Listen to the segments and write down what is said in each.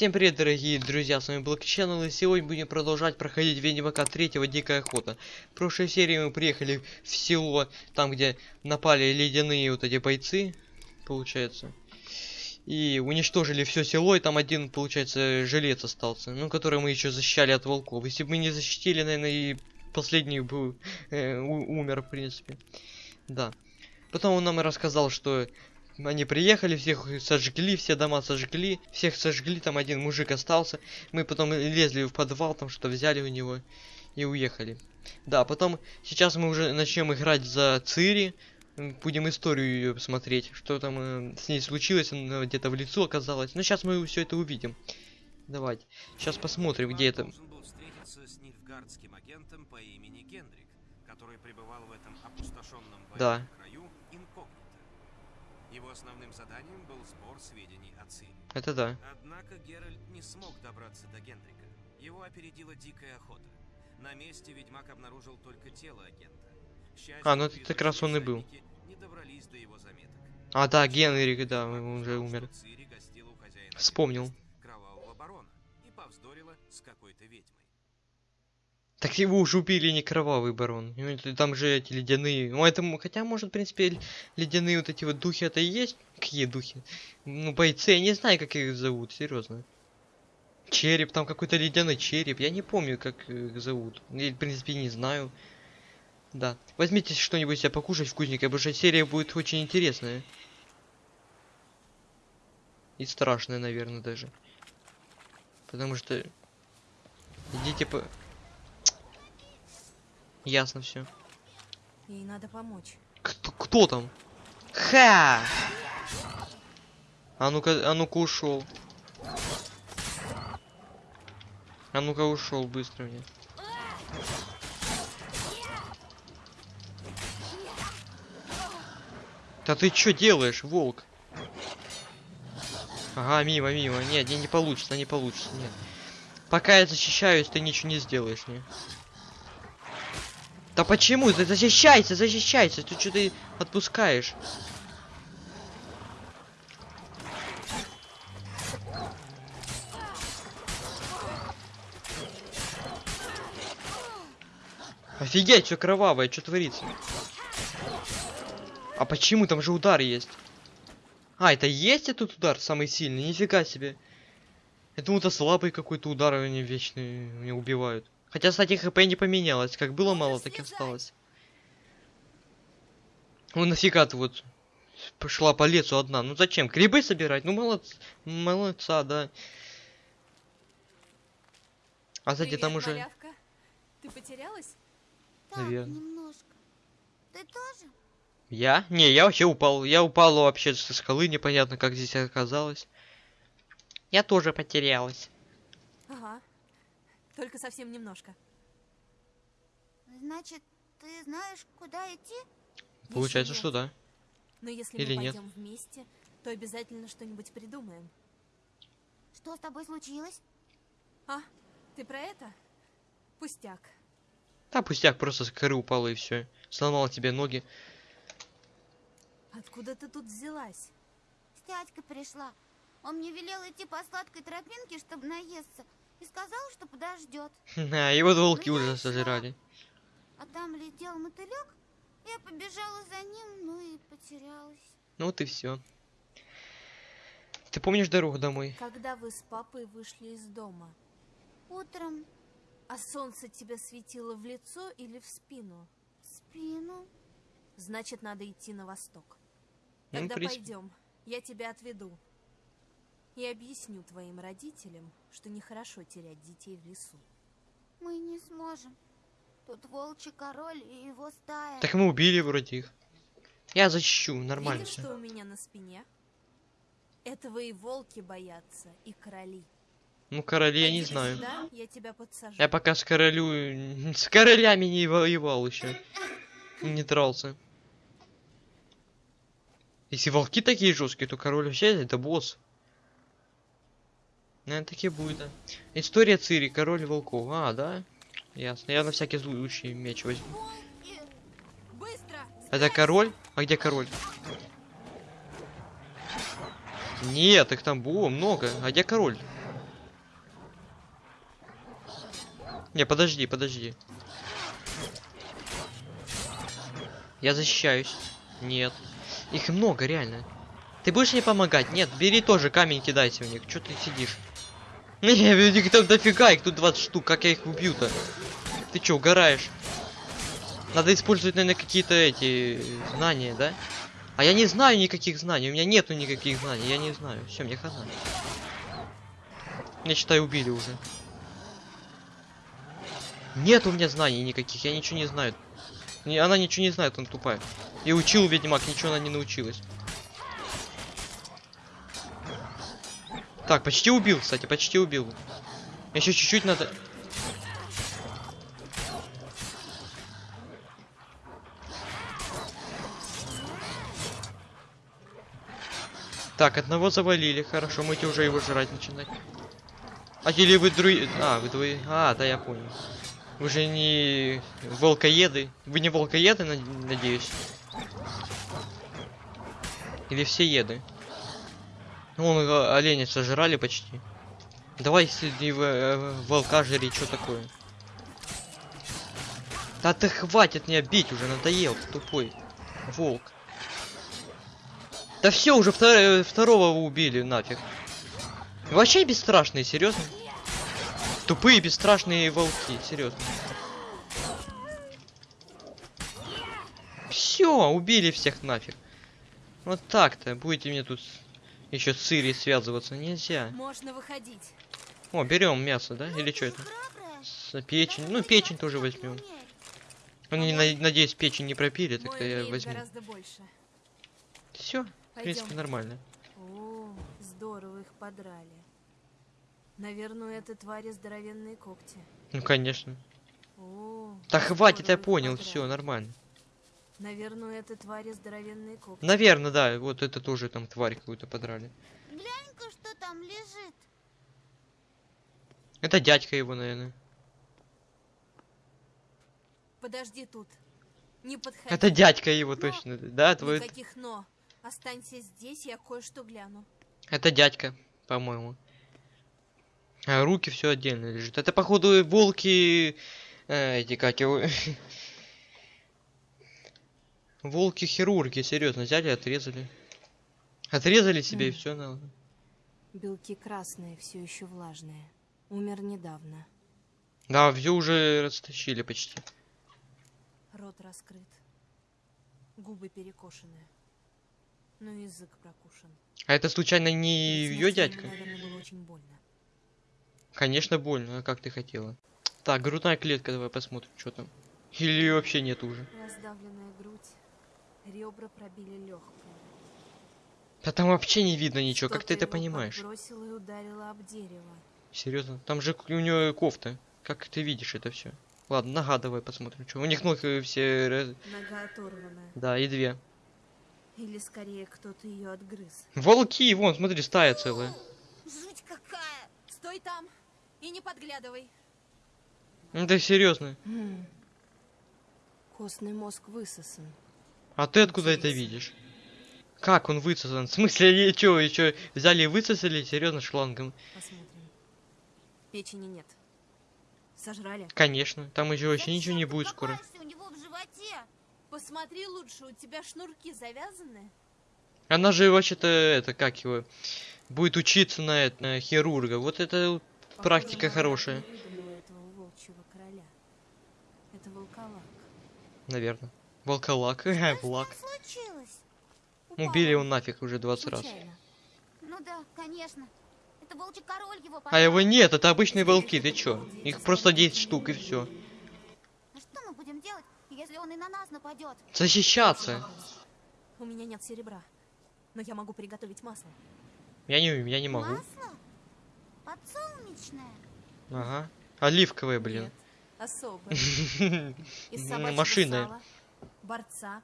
Всем привет, дорогие друзья, с вами Channel, и сегодня будем продолжать проходить Ведьмака 3 Дикая Охота. В прошлой серии мы приехали в село, там где напали ледяные вот эти бойцы, получается. И уничтожили все село, и там один, получается, жилец остался, ну, который мы еще защищали от волков. Если бы мы не защитили, наверное, и последний был, э, умер, в принципе. Да. Потом он нам и рассказал, что они приехали, всех сожгли, все дома сожгли, всех сожгли, там один мужик остался. Мы потом лезли в подвал, там что взяли у него и уехали. Да, потом сейчас мы уже начнем играть за Цири. Будем историю ее смотреть, что там э, с ней случилось, она где-то в лицо оказалась. Но сейчас мы все это увидим. Давайте. Сейчас посмотрим, где это. да. Его основным заданием был сбор сведений о Цири. Это да. Однако Геральт не смог добраться до Гендрика. Его опередила дикая охота. На месте ведьмак обнаружил только тело агента. Счастью, а, ну это как раз он и был. Не добрались до его заметок. А, да, Генрик, да, он уже умер. Вспомнил. Кровавого барона и повздорила с какой-то ведьмой. Так его уже убили не кровавый барон. Там же эти ледяные. Ну, это, хотя, может, в принципе, ледяные вот эти вот духи это и есть. Какие духи? Ну, бойцы, я не знаю, как их зовут, серьезно. Череп, там какой-то ледяной череп. Я не помню, как их зовут. Я, в принципе, не знаю. Да. Возьмите что-нибудь себе покушать вкусненькое, потому что серия будет очень интересная. И страшная, наверное, даже. Потому что... Идите по... Ясно все. Ей надо помочь. Кто, кто там? Ха! А ну-ка, а ну-ка ушел. А ну-ка ушел быстро мне. Да ты что делаешь, волк? Ага, мимо, мимо. Нет, не, не получится, не получится, нет. Пока я защищаюсь, ты ничего не сделаешь мне. Да почему? Защищайся, защищайся. Ты что ты отпускаешь? Офигеть, что кровавое, что творится? А почему? Там же удар есть. А, это есть этот удар самый сильный? Нифига себе. Я думал, это слабый какой-то удар, они вечные меня убивают. Хотя, кстати, хп не поменялось. Как было мало, так и осталось. Ну нафига ты вот пошла по лесу одна? Ну зачем? Грибы собирать? Ну молодца, молодца, да. А сзади там уже... Малявка. Ты потерялась? Наверное. немножко. Ты тоже? Я? Не, я вообще упал. Я упал вообще со скалы, непонятно, как здесь оказалось. Я тоже потерялась. Ага. Только совсем немножко. Значит, ты знаешь, куда идти? Получается, что нет. да. Но если Или мы нет? пойдем вместе, то обязательно что-нибудь придумаем. Что с тобой случилось? А, ты про это? Пустяк. Да, пустяк, просто с горы упала и все. Сломала тебе ноги. Откуда ты тут взялась? С дядькой пришла. Он мне велел идти по сладкой тропинке, чтобы наесться. И сказал, что подождет. А, его волки Ну, уже сожрали. А там летел мотылек. Я побежала за ним, ну и потерялась. Ну вот и все. Ты помнишь дорогу домой? Когда вы с папой вышли из дома, Утром а солнце тебе светило в лицо или в спину? в спину. Значит, надо идти на восток. Ну, Тогда принципе. пойдем, я тебя отведу. И объясню твоим родителям, что нехорошо терять детей в лесу. Мы не сможем. Тут волчий король и его стая. Так мы убили вроде их. Я защищу, нормально Видишь, все. что у меня на спине? Этого и волки боятся, и короли. Ну, короли я не знаю. сюда, я тебя подсажу. Я пока с королю... С королями не воевал еще. Не дрался. Если волки такие жесткие, то король вообще это босс. Наверное, таки будет, да. История Цири, король волков. А, да? Ясно. Я на всякий случай меч возьму. Это король? А где король? Нет, их там было много. А где король? Не, подожди, подожди. Я защищаюсь. Нет. Их много, реально. Ты будешь мне помогать? Нет, бери тоже камень кидайся в них. Чё ты сидишь? Не, их там дофига, их тут 20 штук. Как я их убью-то? Ты чё, угораешь? Надо использовать, наверное, какие-то эти знания, да? А я не знаю никаких знаний. У меня нету никаких знаний. Я не знаю. Все, мне хана. Меня, считай, убили уже. Нет у меня знаний никаких. Я ничего не знаю. Она ничего не знает, он тупая. И учил ведьмак, ничего она не научилась. Так, почти убил, кстати, почти убил. Еще чуть-чуть надо. Так, одного завалили, хорошо, мы уже его жрать начинать. А или вы друи... А, вы двое... А, да, я понял. Вы же не волкоеды. Вы не волкоеды, над- надеюсь? Или все еды? Вон э, оленя сожрали почти. Давай среди в- э, волка жри, что такое? Да ты хватит меня бить уже, надоел, тупой. Волк. Да все, уже втор- второго убили нафиг. Вообще бесстрашные, серьезно? Тупые бесстрашные волки, серьезно. Все, убили всех нафиг. Вот так-то будете мне тут еще с Ирией связываться нельзя. Можно выходить. О, берем мясо, да? Или что это? С- Печень. Ну, печень тоже возьмем. Они, на- надеюсь, печень не пропили, тогда я возьму. Все, в принципе, нормально. О, здорово их подрали. Наверное, у этой твари здоровенные когти. Ну, конечно. О, Да хватит, я понял, все, нормально. Наверное, у этой твари здоровенные когти. Наверное, да, вот это тоже там тварь какую-то подрали. Глянь-ка, что там лежит. Это дядька его, наверное. Подожди тут. Не подходи. Это дядька его Но. точно. Да, твой... Никаких но. Останься здесь, я кое-что гляну. Это дядька, по-моему. А руки все отдельно лежит. Это, походу, волки... э, эти, как его... Волки-хирурги, серьезно, взяли и отрезали. Отрезали себе и все на... Белки красные, все еще влажные. Умер недавно. Да, все уже растащили почти. Рот раскрыт. Губы перекошены. Ну и язык прокушен. А это случайно не ее дядька? Наверное, было очень больно. Конечно, больно, а как ты хотела? Так, грудная клетка, давай посмотрим, что там. Или вообще нет уже. Раздавленная грудь. Ребра пробили легкое. Да там вообще не видно ничего, как ты это понимаешь? и ударило об дерево. Серьезно? Там же у нее кофта. Как ты видишь это все? Ладно, нога давай посмотрим, что. У них ног э, все. раз- Нога оторвана. Да, и две. Или скорее кто-то ее отгрыз. Волки, вон, смотри, стая целая. Жуть какая. Стой там и не подглядывай. Ну ты серьезно? М. Костный мозг высосан. А ты откуда это видишь? Как он высосан? В смысле, они что, еще взяли и высосали? Серьезно, шлангом? Посмотрим. Печени нет. Сожрали? Конечно, там еще вообще ничего не будет скоро. у него в животе? Посмотри лучше, у тебя шнурки завязаны? Она же вообще-то, это, как его, будет учиться на, это, на хирурга. Вот это практика Похоже, хорошая, она выдумала этого волчьего короля. Это волколак. наверное. Волколак, Влак. случилось? Убили Упала. его нафиг уже 20 раз. Ну да, конечно. Это волчий король его А его нет, это обычные волки, ты чё? Их просто 10 штук и все. А что мы будем делать, если он и на нас нападет? Защищаться. У меня нет серебра. Но я могу приготовить масло. Я не, я не могу. Масло? Подсолнечное? Ага. Оливковое, блин. Нет, особое. Ну, Борца,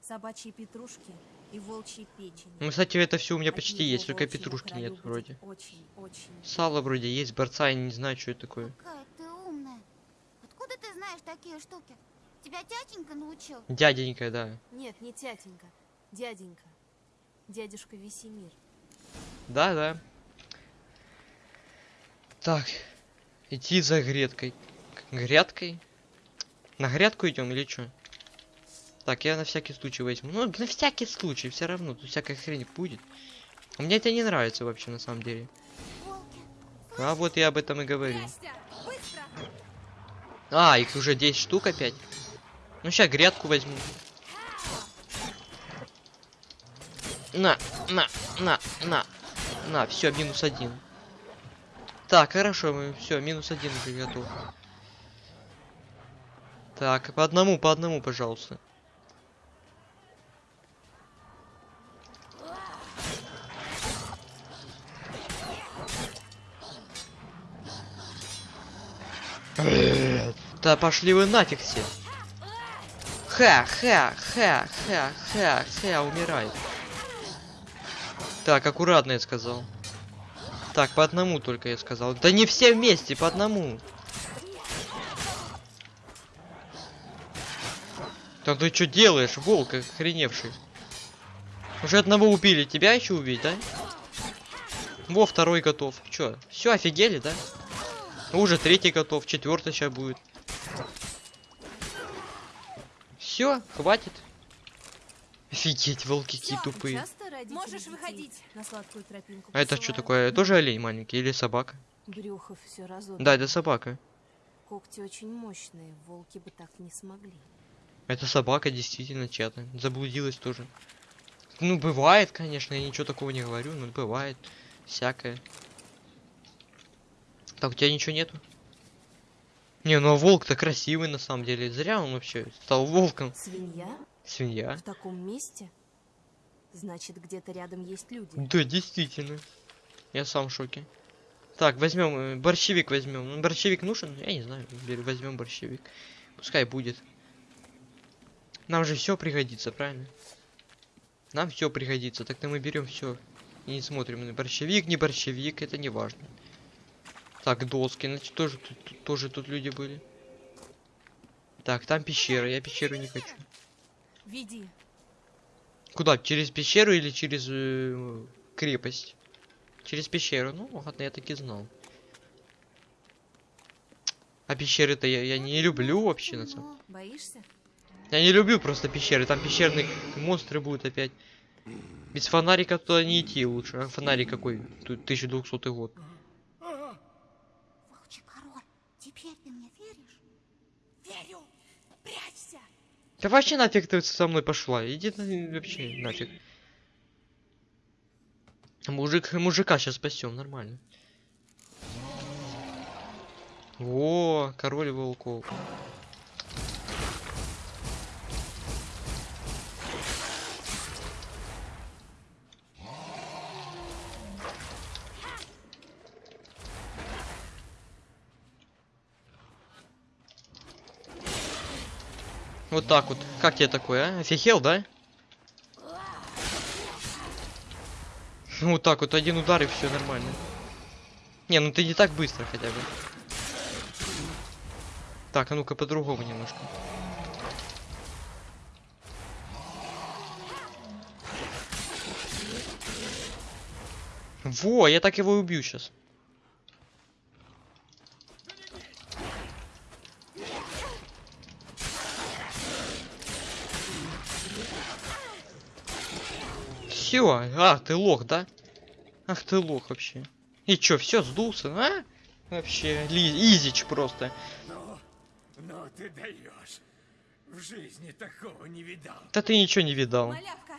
собачьей петрушки и волчьей печени. Ну, кстати, это все у меня От почти есть, только петрушки нет вроде. Очень, очень. Сало вроде есть, борца я не знаю, что это такое. Какая ты умная. Откуда ты знаешь такие штуки? Тебя тятенька научил? Дяденька, да. Нет, не тятенька, дяденька. Дядюшка Весемир. Да, да. Так. Идти за греткой. К- Грядкой? На грядку идем или что? Так, я на всякий случай возьму. Ну, на всякий случай, все равно, тут всякая хрень будет. Мне это не нравится вообще, на самом деле. А вот я об этом и говорю. А, их уже 10 штук опять. Ну, сейчас грядку возьму. На, на, на, на, на, все, минус один. Так, хорошо, мы все, минус один уже готов. Так, по одному, по одному, пожалуйста. Да пошли вы нафиг все. Ха, ха, ха, ха, ха, ха, умирай. Так, аккуратно я сказал. Так, по одному только я сказал. Да не все вместе, по одному. Да ты что делаешь, волк охреневший? Уже одного убили, тебя еще убить, да? Во, второй готов. Чё, все офигели, да? Уже третий готов, четвертый сейчас будет. Все, хватит. Офигеть, волки какие Всё, тупые. Можешь выходить. На сладкую тропинку А это что такое? Тоже олень маленький или собака? Брюхо все разодрано. Да, это собака. Когти очень мощные, волки бы так не смогли. Это собака действительно чья-то. Заблудилась тоже. Ну, бывает, конечно, я ничего такого не говорю, но бывает. Всякое. Так, у тебя ничего нету? Не, ну а волк-то красивый на самом деле. Зря он вообще стал волком. Свинья? Свинья. В таком месте? Значит, где-то рядом есть люди. Да, действительно. Я сам в шоке. Так, возьмем борщевик возьмем. Ну, борщевик нужен? Я не знаю. Возьмем борщевик. Пускай будет. Нам же все пригодится, правильно? Нам все пригодится. Так-то мы берем все. И не смотрим на борщевик, не борщевик, это не важно. Так, доски, значит, тоже тут, тоже тут люди были. Так, там пещера, я пещеру не хочу. Веди. Куда? Через пещеру или через э, крепость? Через пещеру. Ну, ладно, я так и знал. А пещеры-то я, я не люблю вообще на самом. Боишься? Я не люблю просто пещеры. Там пещерные монстры будут опять. Без фонарика туда не идти лучше. А фонарик какой? Тут 1200 год король, теперь ты мне веришь? Верю. Прячься. Да вообще нафиг ты со мной пошла. Иди вообще нафиг. Мужик, мужика сейчас спасем, нормально. О, король волков. Вот так вот. Как тебе такое, а? Офигел, да? Ну вот так вот, один удар и все нормально. Не, ну ты не так быстро хотя бы. Так, а ну-ка по-другому немножко. Во, я так его и убью сейчас. Все, а, ты лох, да? Ах ты лох вообще. И чё, все сдулся, а? Вообще, ли, изич просто. Ну, ну ты даешь. В жизни такого не видал. Да ты ничего не видал. Малявка.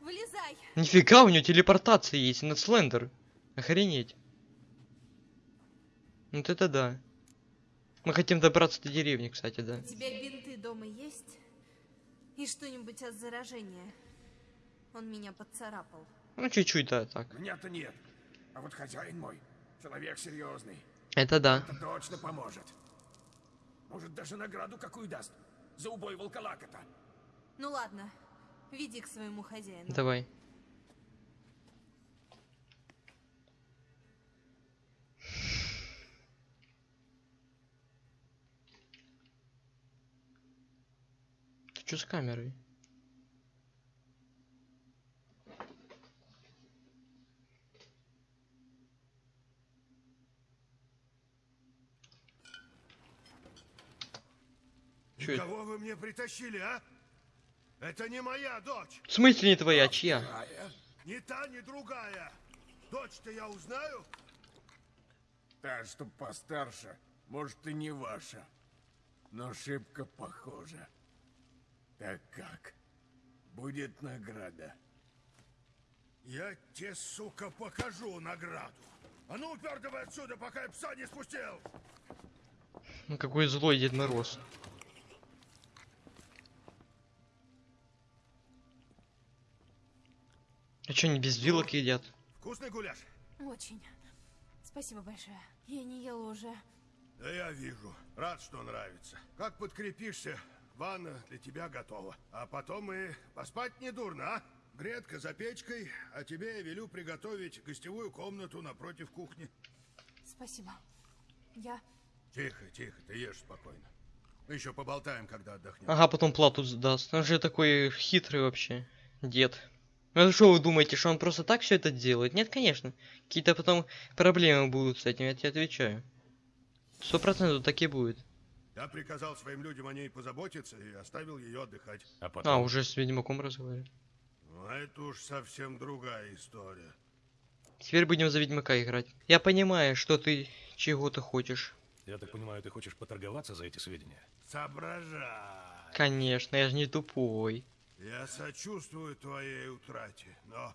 Вылезай. Нифига, у него телепортация есть на Слендер. Охренеть. Вот это да. Мы хотим добраться до деревни, кстати, да. У тебя бинты дома есть? И что-нибудь от заражения? Он меня поцарапал. Ну, чуть-чуть, да, так. Меня-то нет. А вот хозяин мой, человек серьезный, Это да. это точно поможет. Может, даже награду какую даст. За убой волколака-то. Ну ладно, веди к своему хозяину. Давай. Ты что с камерой? Чё это? Кого вы мне притащили, а? Это не моя дочь. В смысле не твоя, чья? Ни та, ни другая. Дочь-то я узнаю. Та, что постарше, может и не ваша, но шибко похожа. Так как? Будет награда. Я тебе, сука, покажу награду. А ну, упертывай отсюда, пока я пса не спустил. Ну какой злой Дед Мороз. А чё они без вилок едят? Вкусный гуляш? Очень. Спасибо большое. Я не ела уже. Да я вижу. Рад, что нравится. Как подкрепишься, ванна для тебя готова. А потом и поспать не дурно, а? Гретка за печкой, а тебе я велю приготовить гостевую комнату напротив кухни. Спасибо. Я... Тихо, тихо, ты ешь спокойно. Мы еще поболтаем, когда отдохнем. Ага, потом плату сдаст. Он же такой хитрый вообще. Дед. Ну что вы думаете, что он просто так все это делает? Нет, конечно. Какие-то потом проблемы будут с этим, я тебе отвечаю. Сто процентов так и будет. Я приказал своим людям о ней позаботиться и оставил ее отдыхать. А потом... А, уже с Ведьмаком разговаривать. Ну, это уж совсем другая история. Теперь будем за Ведьмака играть. Я понимаю, что ты чего-то хочешь. Я так понимаю, ты хочешь поторговаться за эти сведения? Соображай. Конечно, я же не тупой. Я сочувствую твоей утрате, но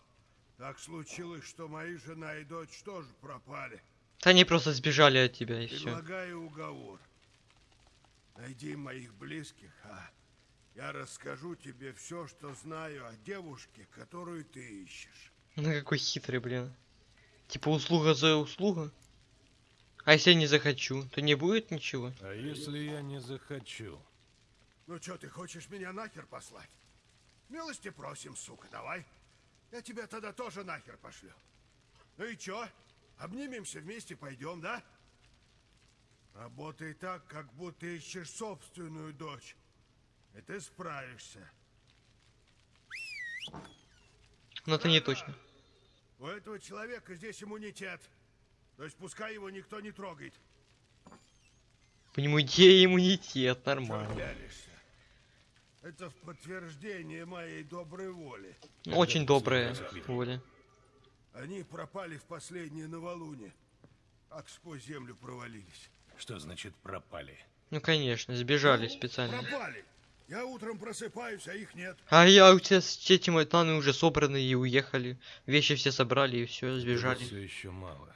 так случилось, что мои жена и дочь тоже пропали. Да они просто сбежали от тебя и все. Предлагаю уговор. Найди моих близких, а я расскажу тебе все, что знаю о девушке, которую ты ищешь. Ну какой хитрый, блин. Типа услуга за услугу? А если я не захочу, то не будет ничего? А если я не захочу? Ну что, ты хочешь меня нахер послать? Милости просим, сука, давай. Я тебя тогда тоже нахер пошлю. Ну и чё? Обнимемся вместе, пойдем, да? Работай так, как будто ищешь собственную дочь. И ты справишься. Но это не точно. У этого человека здесь иммунитет. То есть пускай его никто не трогает. По нему идея иммунитет, Чё нормально. пялишься? Это в подтверждение моей доброй воли. Ну, Очень добрая воля. Они пропали в последнее новолуние. Как сквозь землю провалились. Что значит пропали? Ну конечно, сбежали специально. Пропали! Я утром просыпаюсь, а их нет. А я у тебя с этим этаны уже собраны и уехали. Вещи все собрали и все, Все сбежали. еще мало.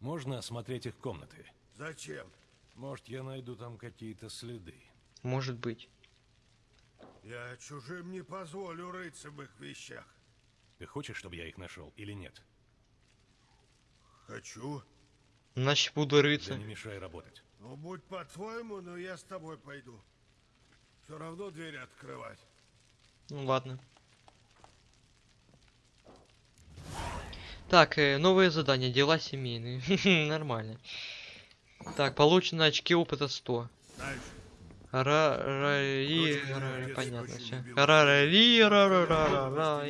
Можно осмотреть их комнаты? Зачем? Может, я найду там какие-то следы. Может быть. Я чужим не позволю рыться в их вещах. Ты хочешь, чтобы я их нашел или нет? Хочу. Значит буду Да рыться. не мешай работать. Ну, будь по-твоему, но я с тобой пойду. Все равно двери открывать. Ну ладно. Так, э, новые задания, дела семейные. Нормально. Так, получено очки опыта 100. Знаешь, Ра ра ри дочь ра меня отец понятно все. Ра ра ра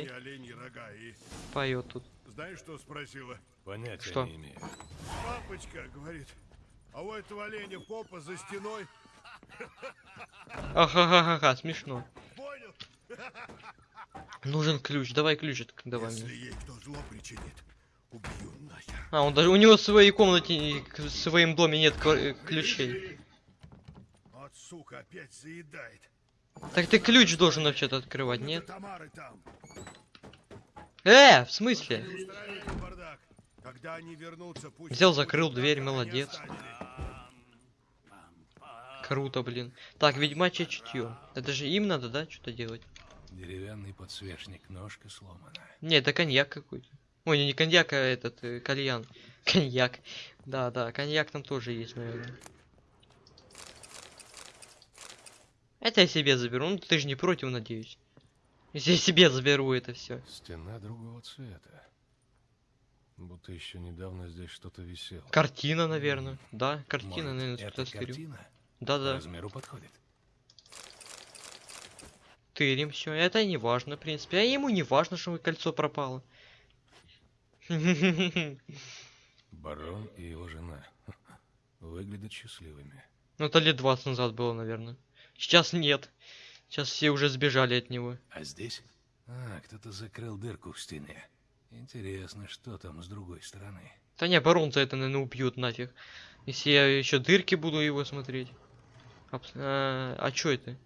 Поет тут. знаешь, что спросила? Понятия Что? не имею. Папочка, говорит, а у этого оленя попа за стеной. Ахахахаха, смешно. Понял? Нужен ключ, давай ключ давай Если мне. ей кто зло причинит, убью нахер. А, он даже у него в своей комнате, и к- в своем доме нет э, ключей. Сука опять заедает. Так ты ключ должен вообще-то открывать, нет? Э, в смысле? Не устраивайте бардак. Когда они вернутся, пусть... Взял, закрыл дверь, молодец. Круто, блин. Так, ведьмачье чутье. Это же им надо, да, что-то делать? Деревянный подсвечник, ножка сломана. Не, это коньяк какой-то. Ой, не коньяк, а этот, э, кальян. Коньяк. Да, да, коньяк там тоже есть, наверное. Это я себе заберу. Ну, ты же не против, надеюсь. Я себе заберу это все. Стена другого цвета. Будто еще недавно здесь что-то висело. Картина, наверное. Да, картина, Может, наверное, стырю. картина по Да-да. размеру подходит. Тырим все. Это не важно, в принципе. А ему не важно, что кольцо пропало. Барон и его жена. Выглядят счастливыми. Ну, это лет 20 назад было, наверное. Сейчас нет. Сейчас все уже сбежали от него. А здесь? А, кто-то закрыл дырку в стене. Интересно, что там с другой стороны. Да не, барон за это, наверное, убьет нафиг. Если я еще дырки буду его смотреть. Абс- А, а чё это?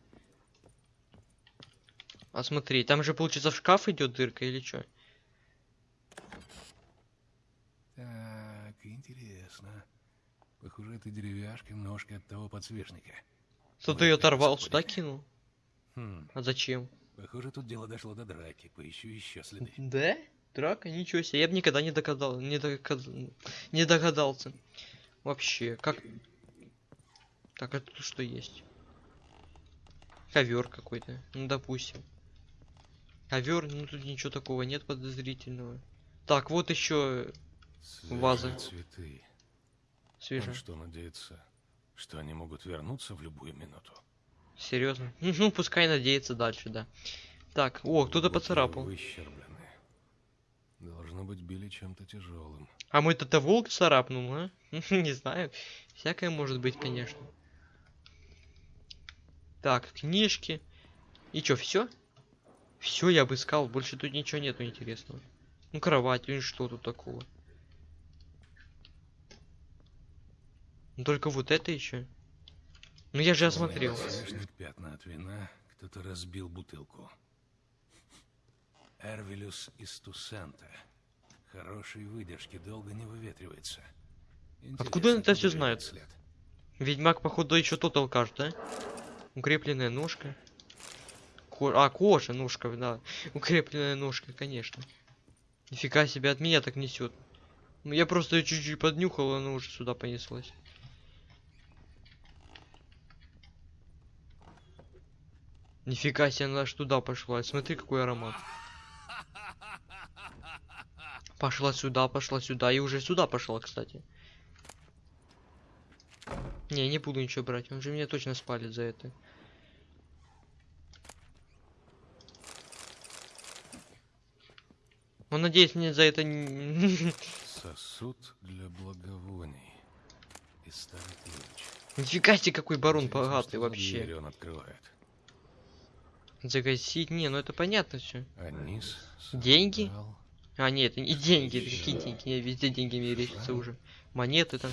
А смотри, там же получится в шкаф идет дырка или что? Так, интересно. Похоже, это деревяшка ножка от того подсвечника. Кто-то Вот ее оторвал, сюда кинул. Хм, А зачем? похоже, тут дело дошло до драки. Поищу еще следы. Да? Драка? Ничего себе. Я бы никогда не догадал, не, догад- не догадался. Вообще, как... Так, это тут что есть? Ковер какой-то. Ну, допустим. Ковер, ну тут ничего такого нет подозрительного. Так, вот еще Ваза. Свежие цветы. свежий. Он что, надеется, что они могут вернуться в любую минуту? Серьезно? Ну, пускай надеется дальше, да. Так, о, кто-то поцарапал. Выщерблены. Должно быть, били чем-то тяжелым. А мой это волк царапнул, а? Не знаю. Всякое может быть, конечно. Так, книжки. И чё, все? Все я обыскал, больше тут ничего нету интересного. Ну, кровать, ну что тут такого? Ну, только вот это еще. Ну, я же осмотрел. Пятна от вина. Кто-то разбил бутылку. Эрвилюс из Тусента. Хорошей выдержки, долго не выветривается. Откуда он это куда знает? след? Ведьмак, походу, еще тот алкаш, да? Укрепленная ножка. Ко- А, кожа, ножка, да. Укрепленная ножка, конечно. Нифига себе, от меня так несет. Ну, я просто чуть-чуть поднюхал, и она уже сюда понеслась. Нифига себе, она аж туда пошла. Смотри, какой аромат. Пошла сюда, пошла сюда, и уже сюда пошла, кстати. Не, не буду ничего брать, он же меня точно спалит за это. Он, надеюсь, мне за это не... Сосуд для благовоний. И старый ключ. Нифига себе, какой барон богатый вообще. он открывает. Загасить? Не, ну это понятно все. Деньги? А, нет, не деньги, это какие деньги? Я везде деньги меряются Шрам. уже. Монеты там.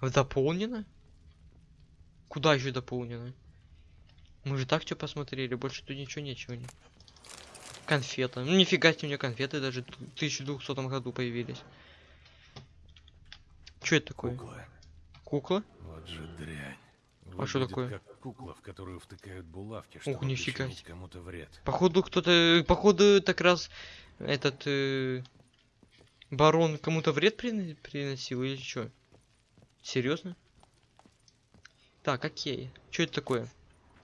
Дополнено? Куда еще дополнено? Мы же так все посмотрели, больше тут ничего нечего. не. Конфета. Ну нифига себе, у меня конфеты даже в 1200 году появились. Что это такое? Кукла. Кукла? Вот же дрянь. А что Выглядит такое? как кукла, в которую втыкают булавки, чтобы нифига кому-то вред. Походу кто-то, походу так раз этот э, барон кому-то вред прин- приносил или что? Серьезно? Так, окей. Что это такое?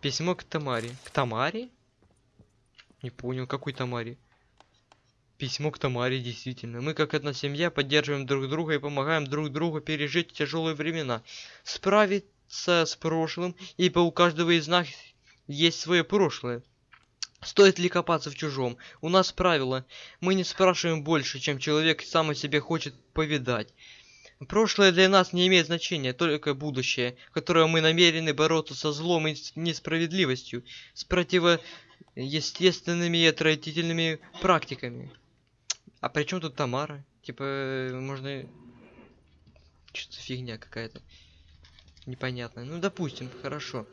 Письмо к Тамаре. К Тамаре? Не понял, какой Тамаре? Письмо к Тамаре, действительно. Мы, как одна семья, поддерживаем друг друга и помогаем друг другу пережить тяжелые времена. Справиться с прошлым, ибо у каждого из нас есть свое прошлое. Стоит ли копаться в чужом? У нас правило. Мы не спрашиваем больше, чем человек сам о себе хочет повидать. Прошлое для нас не имеет значения, только будущее, которое мы намерены бороться со злом и несправедливостью, с противоестественными и отвратительными практиками. А при чем тут Тамара? Типа, э, можно... Что-то фигня какая-то. Непонятная. Ну, допустим, хорошо.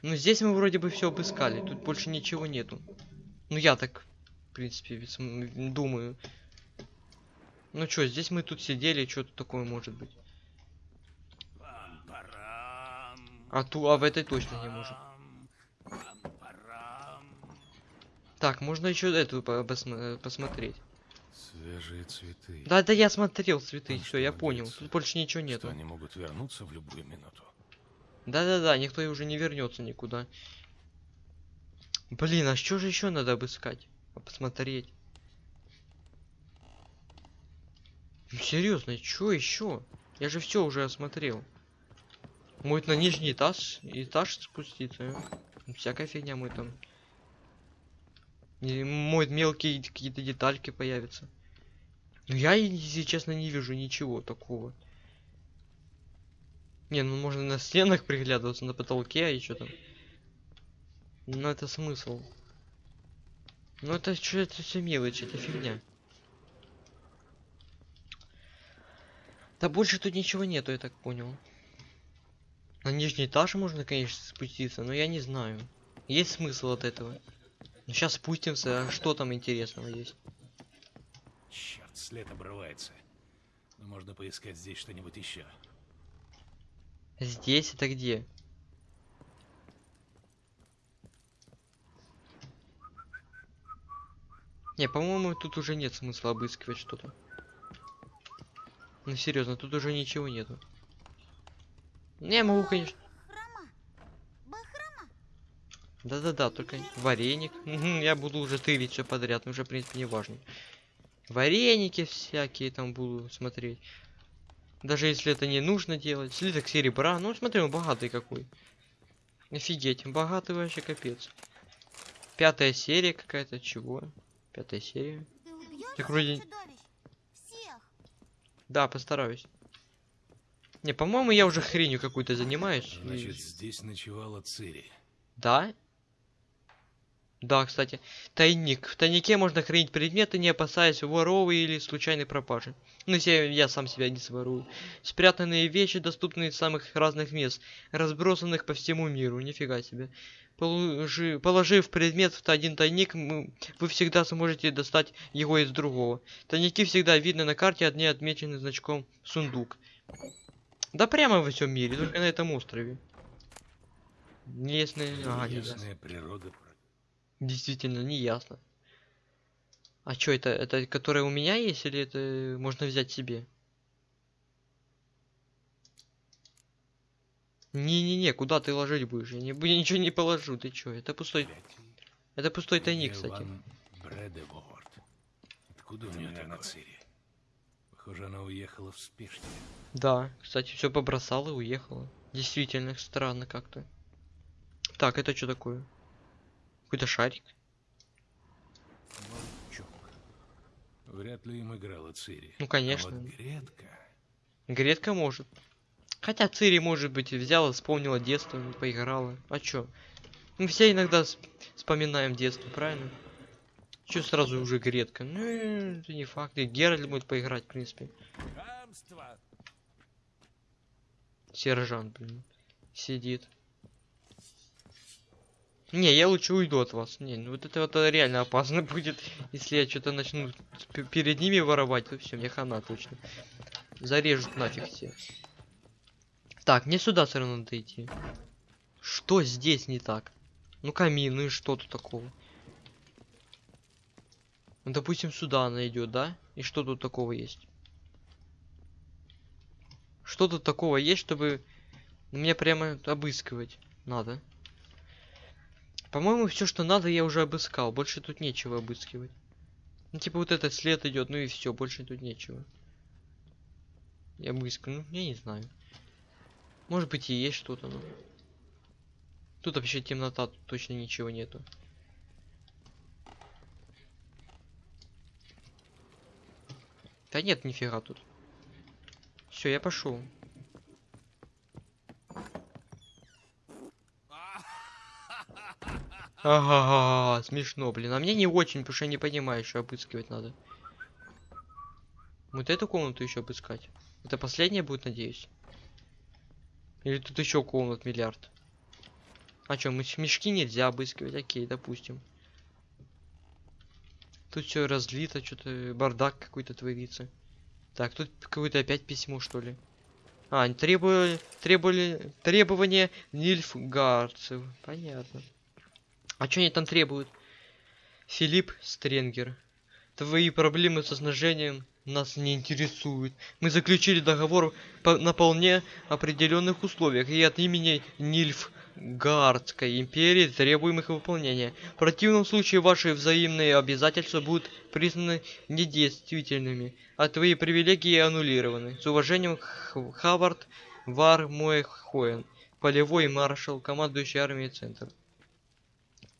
Ну, здесь мы вроде бы все обыскали. Тут больше ничего нету. Ну, я так, в принципе, думаю. Ну что, здесь мы тут сидели, что тут такое может быть? А ту, а в этой точно не можем. Так, можно еще эту посмотреть. Свежие цветы. Да, да, я смотрел цветы, все, я понял. Тут больше ничего нету. они могут вернуться в любую минуту. Да-да-да, никто и уже не вернется никуда. Блин, а что же еще надо обыскать? А Посмотреть. Ну, серьезно, что еще? Я же все уже осмотрел. Может на нижний этаж, этаж спуститься? Всякая фигня мы там. Может мелкие какие-то детальки появятся. Ну я, если честно, не вижу ничего такого. Не, ну можно на стенах приглядываться, на потолке, а еще там. Ну это смысл. Ну это что это все мелочи, это фигня. Да больше тут ничего нету, я так понял. На нижний этаж можно, конечно, спуститься, но я не знаю. Есть смысл от этого. Ну сейчас спустимся, а что там интересного есть? Черт, след обрывается. Но можно поискать здесь что-нибудь еще. Здесь это где? Не, по-моему, тут уже нет смысла обыскивать что-то. Ну серьезно, тут уже ничего нету. Не, могу, конечно. Да-да-да, только вареник. Я буду уже тырить все подряд, уже, в принципе, не важно. Вареники всякие там буду смотреть. Даже если это не нужно делать. Слиток серебра. Ну, смотри, он богатый какой. Офигеть, богатый вообще капец. Пятая серия какая-то, чего? Пятая серия. Ты вроде- чудовищ? Всех. Да, постараюсь. Не, по-моему, я уже хренью какую-то занимаюсь. и- Значит, здесь ночевала Цири. Да? Да, кстати. Тайник. В тайнике можно хранить предметы, не опасаясь воровы или случайной пропажи. Ну, если я, сам себя не сворую. Спрятанные вещи, доступные из самых разных мест, разбросанных по всему миру. Нифига себе. Положи, положив предмет в один тайник, мы- вы всегда сможете достать его из другого. Тайники всегда видны на карте, одни отмечены значком сундук. Да прямо во всем мире, только на этом острове. Местные... Ага, не знаю. Ясная природа. Действительно, не ясно. А чё это? Это которое у меня есть или это можно взять себе? Не-не-не, куда ты ложить будешь? Я, не, я ничего не положу, ты чё? Это пустой... Это пустой тайник, кстати. Откуда у нее на Цири? Похоже, она уехала в спешке. Да, кстати, все побросала и уехала. Действительно, странно как-то. Так, это что такое? Какой-то шарик? Молчок. Вряд ли им играла Цири. Ну, А конечно. вот Гретка... Гретка может. Хотя Цири, может быть, взяла, вспомнила детство, поиграла. А чё? Мы все иногда вспоминаем детство, правильно? Чё сразу уже Гретка? Ну, это не факт. И Геральт будет поиграть, в принципе. Сержант, блин. Сидит. Не, я лучше уйду от вас. Не, ну вот это вот реально опасно будет. Если я что-то начну перед ними воровать, то все, мне хана точно. Зарежут нафиг все. Так, мне сюда все равно надо идти. Что здесь не так? Ну камин, ну и что тут такого? Ну, допустим, сюда она идет, да? И что тут такого есть? Что тут такого есть, чтобы мне прямо обыскивать надо? По-моему, все, что надо, я уже обыскал. Больше тут нечего обыскивать. Ну, типа вот этот след идет, ну и все, больше тут нечего. Я обыскаю, ну, я не знаю. Может быть и есть что-то, но... Тут вообще темнота, тут точно ничего нету. Да нет, нифига тут. Все, я пошел. Ага, смешно, блин. А мне не очень, потому что я не понимаю, что обыскивать надо. Вот эту комнату еще обыскать. Это последняя будет, надеюсь. Или тут еще комнат миллиард. А что, мешки нельзя обыскивать? Окей, допустим. Тут все разлито, что-то бардак какой-то творится. Так, тут какое-то опять письмо, что ли. А, требовали, требовали, требования Нильфгардцев. Понятно. А что они там требуют? Филипп Стренгер. Твои проблемы со снабжением нас не интересуют. Мы заключили договор по- на вполне определенных условиях и от имени Нильфгардской империи требуем их выполнения. В противном случае ваши взаимные обязательства будут признаны недействительными, а твои привилегии аннулированы. С уважением, Хавард Вар Моэхоен, полевой маршал, командующий армией Центр.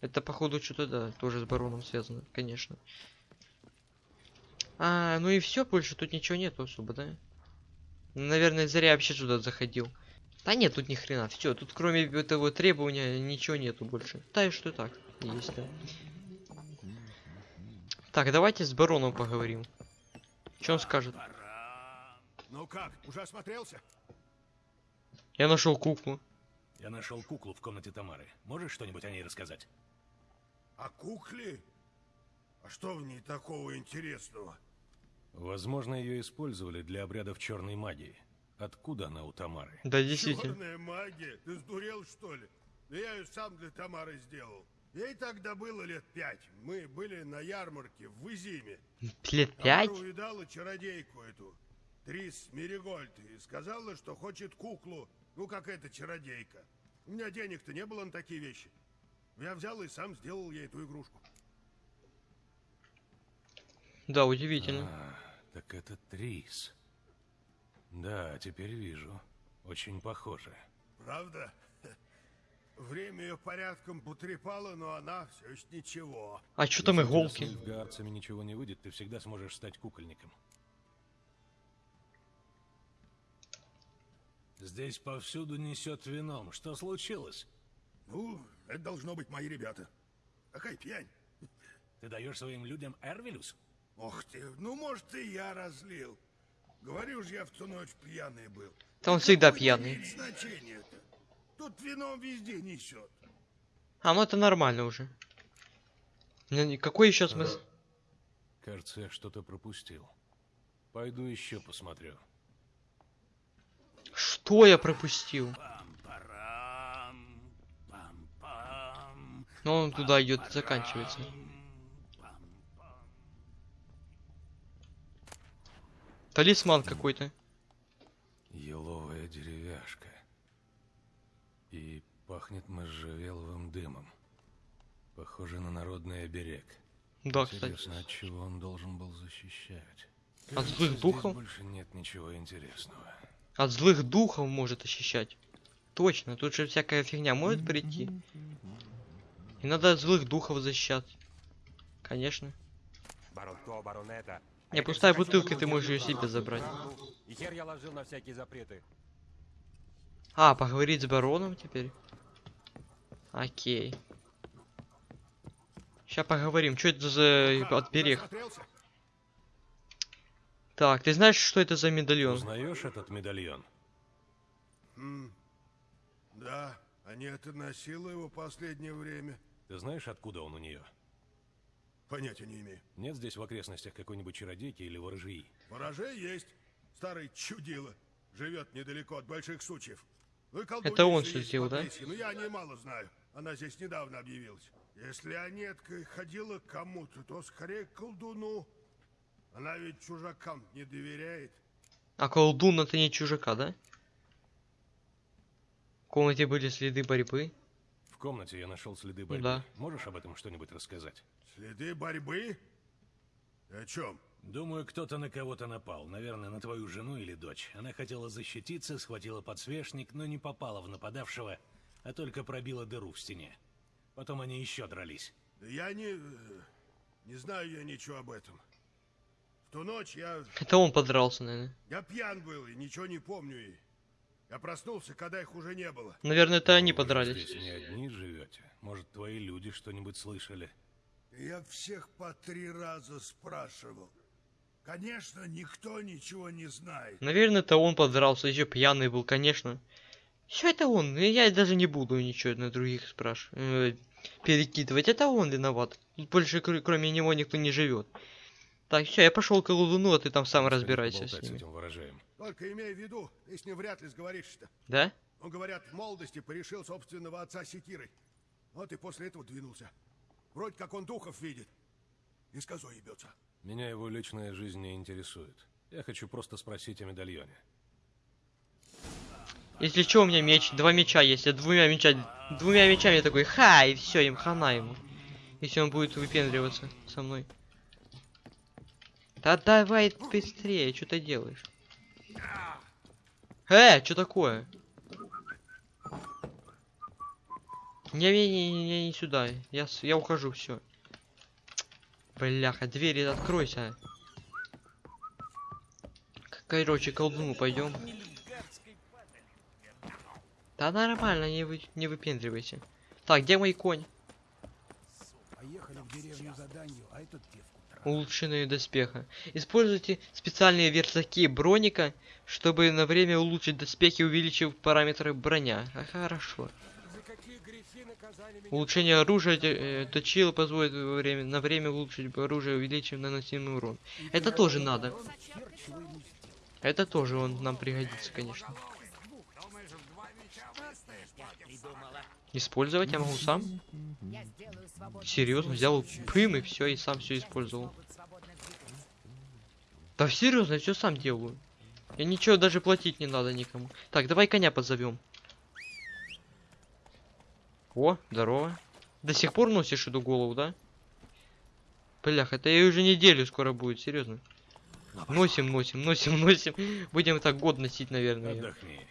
Это походу что-то да, тоже с бароном связано, конечно. А, ну и все, больше тут ничего нету особо, да? Наверное, зря вообще сюда заходил. Да нет, тут ни хрена. Все, тут кроме этого требования ничего нету больше. Да и что так. Есть, да. Так, давайте с бароном поговорим. Что он скажет? Ну как, уже осмотрелся? Я нашел куклу. Я нашел куклу в комнате Тамары. Можешь что-нибудь о ней рассказать? А кукле? А что в ней такого интересного? Возможно, ее использовали для обрядов черной магии. Откуда она у Тамары? Да, действительно. Черная магия? Ты сдурел, что ли? Да я ее сам для Тамары сделал. Ей тогда было лет пять. Мы были на ярмарке в Изиме. Лет пять? Тамара увидала чародейку эту, Трис Меригольд, и сказала, что хочет куклу, ну как эта чародейка. У меня денег-то не было на такие вещи. Я взял и сам сделал ей эту игрушку. Да, удивительно. А, так это Трис. Да, теперь вижу. Очень похоже. Правда? Время ее порядком потрепало, но она все еще ничего. А что там Если иголки? с нильфгаарцами ничего не выйдет, ты всегда сможешь стать кукольником. Здесь повсюду несет вином. Что случилось? Ну, это должно быть мои ребята. Какая пьянь. Ты даешь своим людям Эрвилюс? Ох ты, ну может и я разлил. Говорю же, я в ту ночь пьяный был. Да он всегда Какое пьяный. имеет значение-то? Тут вином везде несет. А, ну это нормально уже. Ну, Какой еще смысл? Кажется, я что-то пропустил. Пойду еще посмотрю. Что я пропустил? Ну он туда идет и заканчивается. Талисман какой-то. Еловая деревяшка. И пахнет можжевеловым дымом. Похоже на народный оберег. Да, кстати. Интересно, от чего он должен был защищать? От Кажется, злых духов? больше нет ничего интересного. От злых духов может ощущать. Точно, тут же всякая фигня может прийти. И надо от злых духов защищать. Конечно. Это. Не, пустая бутылка, ты можешь ее себе забрать. правду. И хер я ложил на всякие запреты. А, поговорить с бароном теперь? Окей. Сейчас поговорим. Что это за как, отберег? Так, ты знаешь, что это за медальон? Узнаешь этот медальон? М, Да, Анета носила его последнее время. Ты знаешь, откуда он у нее? Понятия не имею. Нет здесь в окрестностях какой-нибудь чародейки или ворожьи? Ворожей есть. Старый чудило. Живет недалеко от больших сучьев. Ну колдунья Это он есть сделал, да? Но я о ней мало знаю. Она здесь недавно объявилась. Если Анетка ходила к кому-то, то скорее к колдуну. Она ведь чужакам не доверяет. А колдун это не чужака, да? В комнате были следы борьбы. В комнате я нашел следы борьбы. Да. Можешь об этом что-нибудь рассказать? Следы борьбы? О чем? Думаю, кто-то на кого-то напал. Наверное, на твою жену или дочь. Она хотела защититься, схватила подсвечник, но не попала в нападавшего, а только пробила дыру в стене. Потом они еще дрались. Да Я не... э, Не знаю я ничего об этом. В ту ночь я... Это он подрался, наверное. Я пьян был и ничего не помню. И я проснулся, когда их уже не было. Наверное, это они подрались. Здесь не одни живете. Может, твои люди что-нибудь слышали? Я всех по три раза спрашивал. Конечно, никто ничего не знает. Наверное, это он подрался, еще пьяный был, конечно. Все это он, я даже не буду ничего на других спрашивать, перекидывать. Это он виноват. Тут больше кр- кроме него никто не живет. Так, все, я пошел к колдуну, а ты там сам разбирайся с ворожеем. Только имей в виду, ты с ним вряд ли сговоришься-то. Да? Он, говорят, в молодости порешил собственного отца секирой. Вот и после этого двинулся. Вроде как он духов видит. И с козой ебется. Меня его личная жизнь не интересует. Я хочу просто спросить о медальоне. Если что, у меня меч, два меча есть, я двумя мечами, двумя мечами я такой, ха, и все, им хана ему. Если он будет выпендриваться со мной. Да давай быстрее, что ты делаешь? Э, что такое? Не, не, не, не, не сюда. Я, я ухожу, все. Бляха, двери откройся. Короче, колдуну пойдем. Да нормально, не, вы, не выпендривайся. Так, где мой конь? Поехали в деревню за данью, а этот девку Улучшенные доспеха. Используйте специальные верстаки броника, чтобы на время улучшить доспехи, увеличив параметры броня. А хорошо. Улучшение оружия э, точила позволит во время, на время улучшить оружие, увеличив наносимый урон. Это тоже надо. Это тоже он нам пригодится, конечно. Использовать я могу сам? Серьезно, взял пым и все, и сам все использовал. Да серьезно, я все сам делаю. Я ничего даже платить не надо никому. Так, давай коня позовем. О, здорово. До сих пор носишь эту голову, да? Блях, это и уже неделю скоро будет, серьезно. Носим, носим, носим, носим. Будем так год носить, наверное. Отдохни.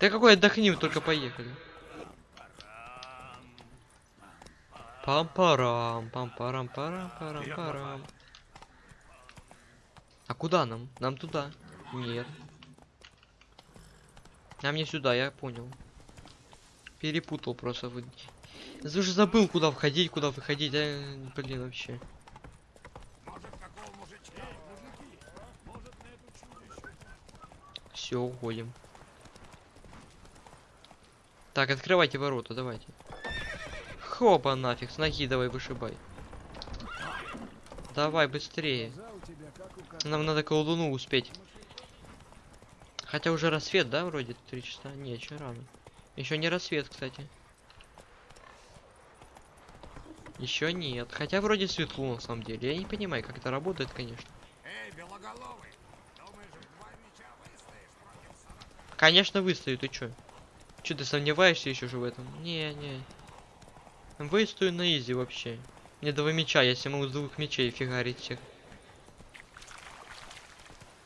Да какой отдохнем, только поехали. Пам-парам, пам-парам, парам, парам, парам. А куда нам? Нам туда. Нет. Нам не сюда, я понял. Перепутал просто. Я уже забыл, куда входить, куда выходить. а, блин, вообще. Все, уходим. Так, открывайте ворота, давайте. Хопа нафиг, с ноги давай вышибай. Давай быстрее. Нам надо колдуну успеть. Хотя уже рассвет, да, вроде три часа? Не, еще рано. Еще не рассвет, кстати. Еще нет. Хотя вроде светло на самом деле. Я не понимаю, как это работает, конечно. Эй, белоголовый! Думаешь, выстоишь? Конечно, выстою, ты чё? Чё ты сомневаешься еще же в этом? Не, не. Выстою на изи вообще. Мне два меча, себе могу с двух мечей фигарить всех.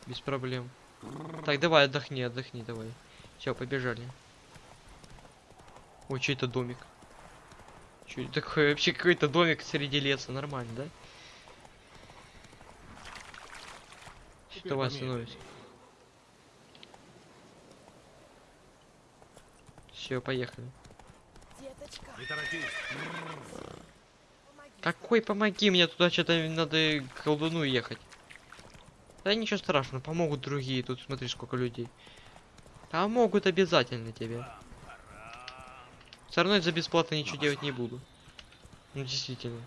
Без проблем. Так, давай, отдохни, отдохни, давай. Все, побежали. Ой, что это домик? Что это такое? Вообще какой-то домик среди леса, нормально, да? Теперь Давай помедленнее. остановись. Все, поехали. Какой помоги мне туда что-то надо к колдуну ехать. Да ничего страшного, помогут другие. Тут смотри, сколько людей. Помогут обязательно тебе. Равно я за бесплатно ничего делать не буду. Ну действительно.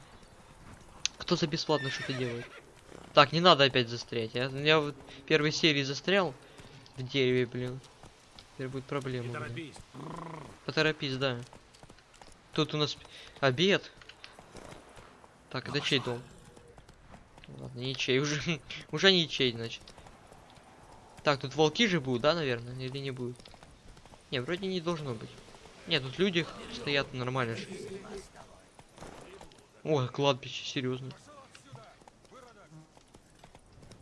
Кто за бесплатно что-то делает? Так, не надо опять застрять. Я, я в первой серии застрял в дереве, блин. Теперь будет проблема. Не у меня. торопись. Поторопись, да. Тут у нас обед. Так, это чей дом? Ладно, не чей, уже, уже не чей, значит. Так, тут волки же будут, да, наверное, или не будут? Не, вроде не должно быть. Нет, тут люди стоят нормально же. О, кладбище, серьезно.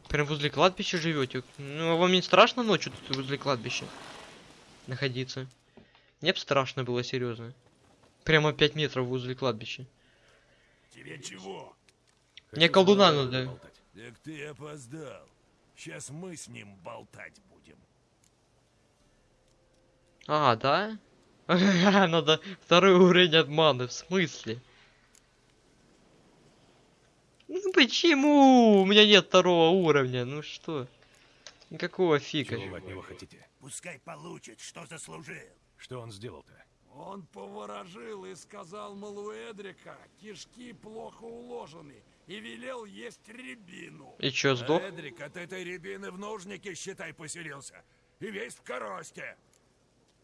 Прям возле кладбища живете. Ну, а вам не страшно ночью тут возле кладбища находиться? Мне б страшно было, серьезно. Прямо 5 метров возле кладбища. Тебе чего? Мне колдуна надо. Так ты опоздал. Сейчас мы с ним болтать будем. А, да? Надо второй уровень обмана, в смысле? Ну почему? У меня нет второго уровня, ну что? Никакого фига. Чего вы от него хотите? Пускай получит, что заслужил. Что он сделал-то? Он поворожил и сказал, мол, у Эдрика кишки плохо уложены, и велел есть рябину. И чё, сдох? Эдрик от этой рябины в нужнике, считай, поселился. И весь в коросте.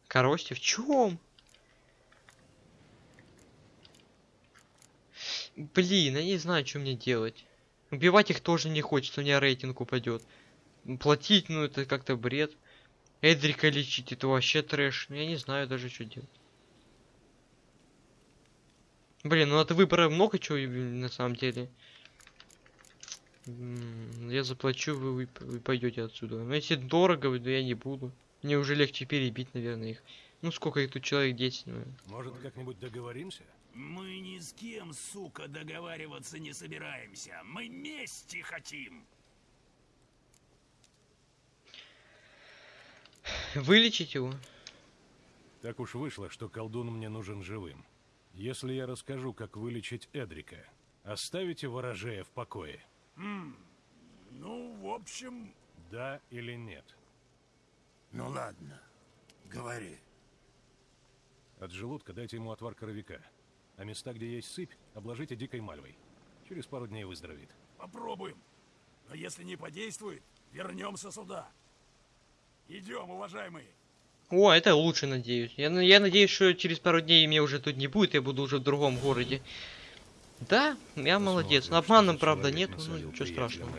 Коросте, в чем? Блин, я не знаю, что мне делать. Убивать их тоже не хочется, у меня рейтинг упадет. Платить, ну это как-то бред. Эдрика лечить, это вообще трэш. Ну, Я не знаю даже, что делать. Блин, ну от выбора много чего на самом деле. Я заплачу, вы, вы, вы пойдете отсюда. Но если дорого, то я не буду. Мне уже легче перебить, наверное, их. Ну сколько их тут человек 10, ну. Может, как-нибудь договоримся? Мы ни с кем, сука, договариваться не собираемся. Мы мести хотим. Вылечить его? Так уж вышло, что колдун мне нужен живым. Если я расскажу, как вылечить Эдрика, оставите ворожея в покое? Ну, в общем, Да или нет? Ну ладно, говори. От желудка дайте ему отвар коровика. А места, где есть сыпь, обложите дикой мальвой. Через пару дней выздоровеет. попробуем. Но если не подействует, вернемся сюда. Идем, уважаемые. О, это лучше, надеюсь. Я, я надеюсь, что через пару дней меня уже тут не будет, я буду уже в другом городе. Да, я молодец. Но обманом, правда, нет, ну ничего страшного.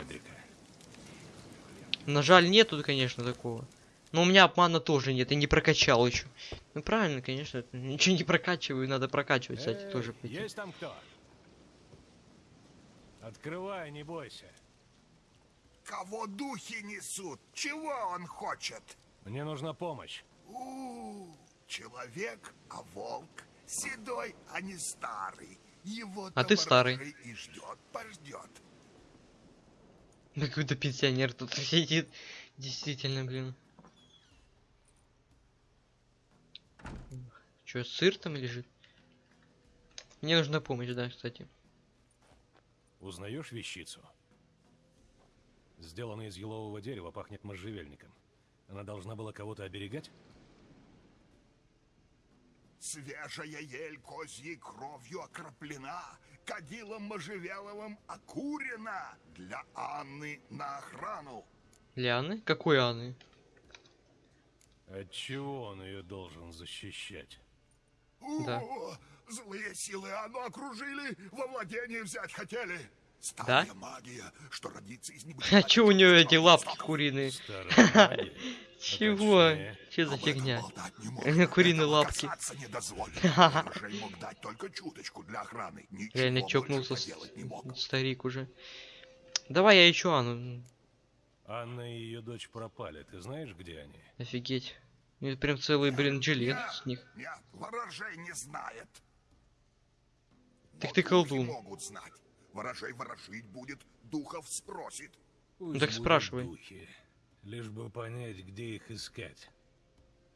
На жаль, нету, конечно, такого. Но у меня обмана тоже нет, я не прокачал еще. Ну правильно, конечно, это ничего не прокачиваю, надо прокачивать, кстати, тоже. пойти. Есть там кто? Открывай, не бойся. Кого духи несут? Чего он хочет? Мне нужна помощь. У, человек, а волк. Седой, а не старый. Его А ты старый. и ждет, пождет. Какой-то пенсионер тут сидит. Действительно, блин. Че, сыр там лежит? Мне нужна помощь, да, кстати. Узнаешь вещицу? Сделанная из елового дерева, пахнет можжевельником. Она должна была кого-то оберегать? Свежая ель козьей кровью окроплена, кадилом можжевеловым окурена для Анны на охрану. Лианы? Какой Анны? Отчего он ее должен защищать? Да. О, злые силы Анну окружили, во владение взять хотели. Старая магия, что родится из А чё у нее эти лапки куриные? Чего? Че за фигня? Куриные лапки. Реально чокнулся старик уже. Давай я еще Анну. Анна и ее дочь пропали. Ты знаешь, где они? Офигеть. Это прям целый, блин, жилет с них. Нет, ворожей не знает. Так ты колдун. могут знать. Ворожей ворожить будет, духов спросит. Пусть так спрашивай. духи, лишь бы понять, где их искать.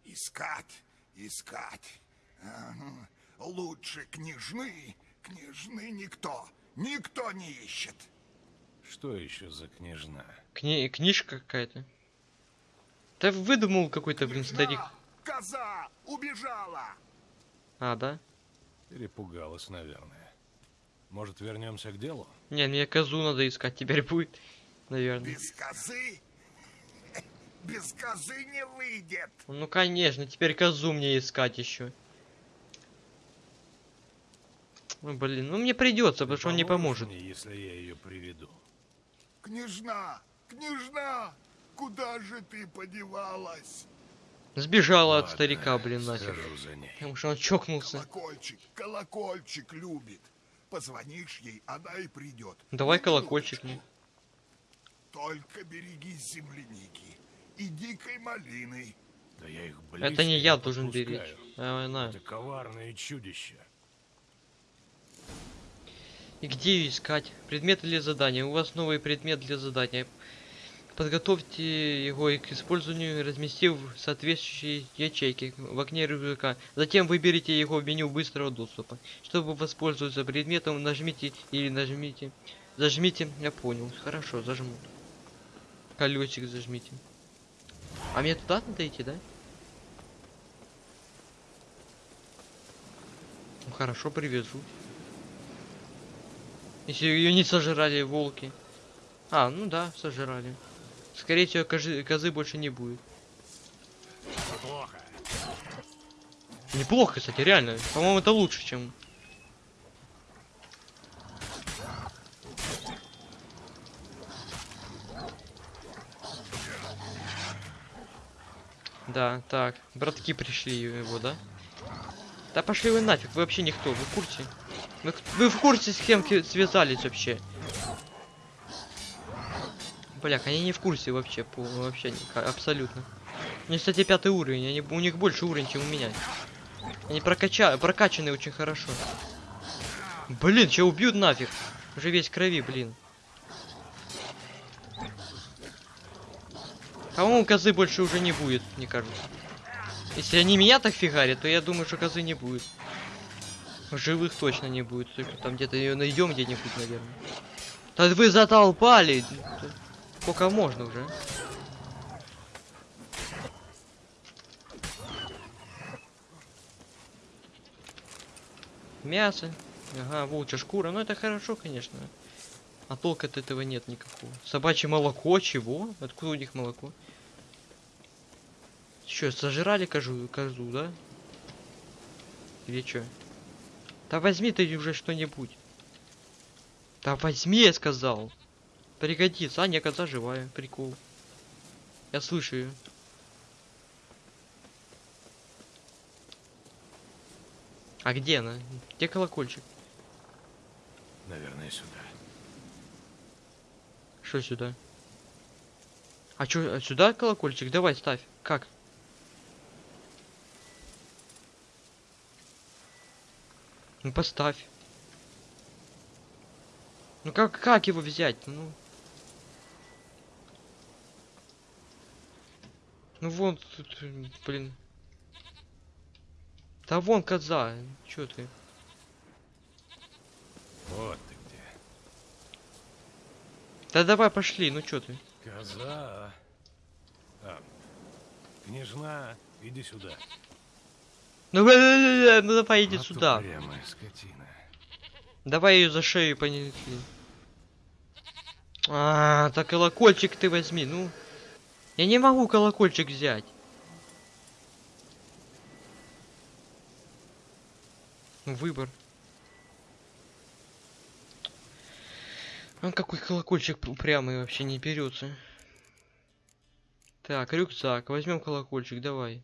Искать, искать. Ага. Лучше княжны, княжны никто, никто не ищет. Что еще за княжна? Кни- книжка какая-то. Да выдумал какой-то, блин, старик. Коза убежала. А, да? Перепугалась, наверное. Может, вернемся к делу? Не, мне козу надо искать теперь будет. Наверное. Без козы? Без козы не выйдет. Ну конечно, теперь козу мне искать еще. Ну блин, ну мне придется, потому что он не поможет. мне, если я ее приведу. Княжна, княжна, куда же ты подевалась? Сбежала от Ладно, старика, блин, нафиг. Потому что он чокнулся. Колокольчик, колокольчик любит. Позвонишь ей, она и придет. Давай На колокольчик мне. Только берегись земляники и дикой малины. Да я их Это не я близко должен беречь. А она. Это коварное чудище. И где ее искать? Предметы для задания. У вас новый предмет для задания. Подготовьте его к использованию, разместив в соответствующей ячейке в окне рюкзака. Затем выберите его в меню быстрого доступа. Чтобы воспользоваться предметом, нажмите или нажмите. Зажмите. Я понял. Хорошо, зажму. Колесик зажмите. А мне туда надо идти, да? Ну хорошо, привезу. Если ее не сожрали волки. А, ну да, сожрали. Скорее всего, козы, козы больше не будет. Плохо. Неплохо, кстати, реально. По-моему, это лучше, чем... Да, так. Братки пришли его, да? Да пошли вы нафиг, вы вообще никто, вы в курсе? Вы, вы в курсе, с кем связались вообще? Бляк, они не в курсе вообще, по, вообще ни- абсолютно. У них, кстати, пятый уровень, они, у них больше уровень, чем у меня. Они прокача... прокачаны очень хорошо. Блин, че убьют нафиг? Уже весь крови, блин. По-моему, козы больше уже не будет, мне кажется. Если они меня так фигарят, то я думаю, что козы не будет. Живых точно не будет. Там где-то ее найдем где-нибудь, наверное. Да вы затолпали! Сколько можно уже? Мясо. Ага, волчья шкура. Ну это хорошо, конечно. А толка от этого нет никакого. Собачье молоко, чего? Откуда у них молоко? Че, сожрали козу, козу, да? Или что? Да возьми ты уже что-нибудь. Да возьми, я сказал. Пригодится. А, не, коза живая. Прикол. Я слышу ее. А где она? Где колокольчик? Наверное, сюда. Что сюда? А чё, сюда колокольчик? Давай, ставь. Как? Ну поставь. Ну как, как его взять? Ну. Ну вон тут, блин. Да вон коза. Чё ты? Вот ты где. Да давай пошли, ну чё ты? Коза. А, княжна, иди сюда. Ну, ну давай иди Вот сюда. упрямая скотина. Давай ее за шею понесли. А, так колокольчик ты возьми, ну. Я не могу колокольчик взять. Ну, Выбор. Он какой колокольчик упрямый вообще не берется. Так, рюкзак. Возьмем колокольчик, давай.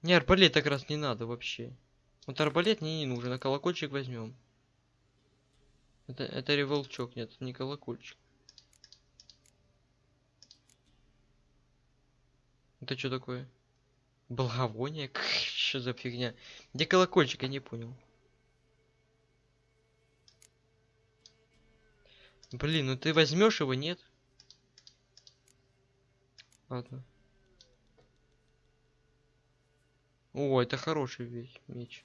Не, арбалет как раз не надо вообще. Вот арбалет мне не нужен, а колокольчик возьмем. Это, это револчок, нет, не колокольчик. Это что такое? Благовоние? Что за фигня? Где колокольчик, я не понял. Блин, ну ты возьмешь его, нет? Ладно. О, это хороший меч.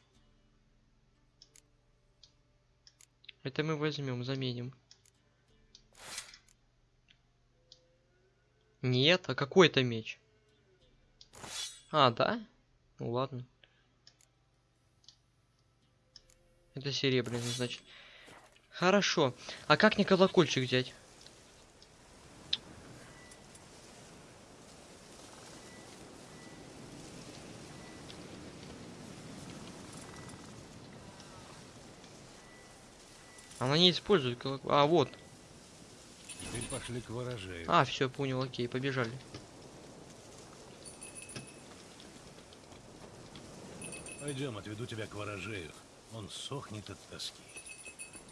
Это мы возьмем, заменим. Нет, а какой это меч? А, да? Ну ладно. Это серебряный, значит. Хорошо. А как мне колокольчик взять? Она не использует колокольчик. А, вот. Теперь пошли к ворожею. А, все, понял, окей, побежали. Пойдем, отведу тебя к ворожею. Он сохнет от тоски.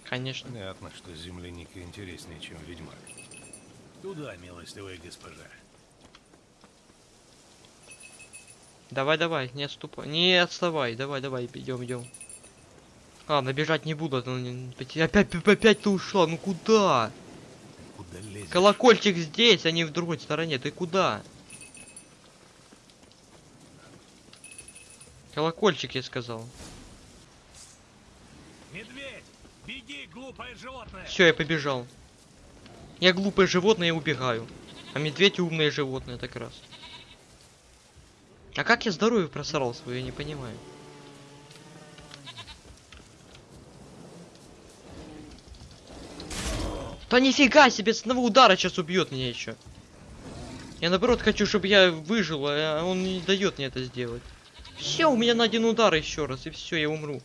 Конечно. Понятно, что земляника интереснее, чем ведьмак. Туда, милостивая госпожа. Давай, давай, не отступай. Не отставай. Давай, давай, идем, идем. Ладно, бежать не буду. а Опять, опять, опять ты ушла. Ну куда? Куда лезешь? Колокольчик здесь, а не в другой стороне. Ты куда? Колокольчик, я сказал. Медведь! Беги, глупое животное! Все, я побежал. Я глупое животное и убегаю. А медведь умное животное, так раз. А как я здоровье просрал свое, я не понимаю. Да нифига себе, с одного удара сейчас убьет меня еще. Я наоборот хочу, чтобы я выжил, а он не дает мне это сделать. Все, у меня на один удар еще раз, и все, я умру.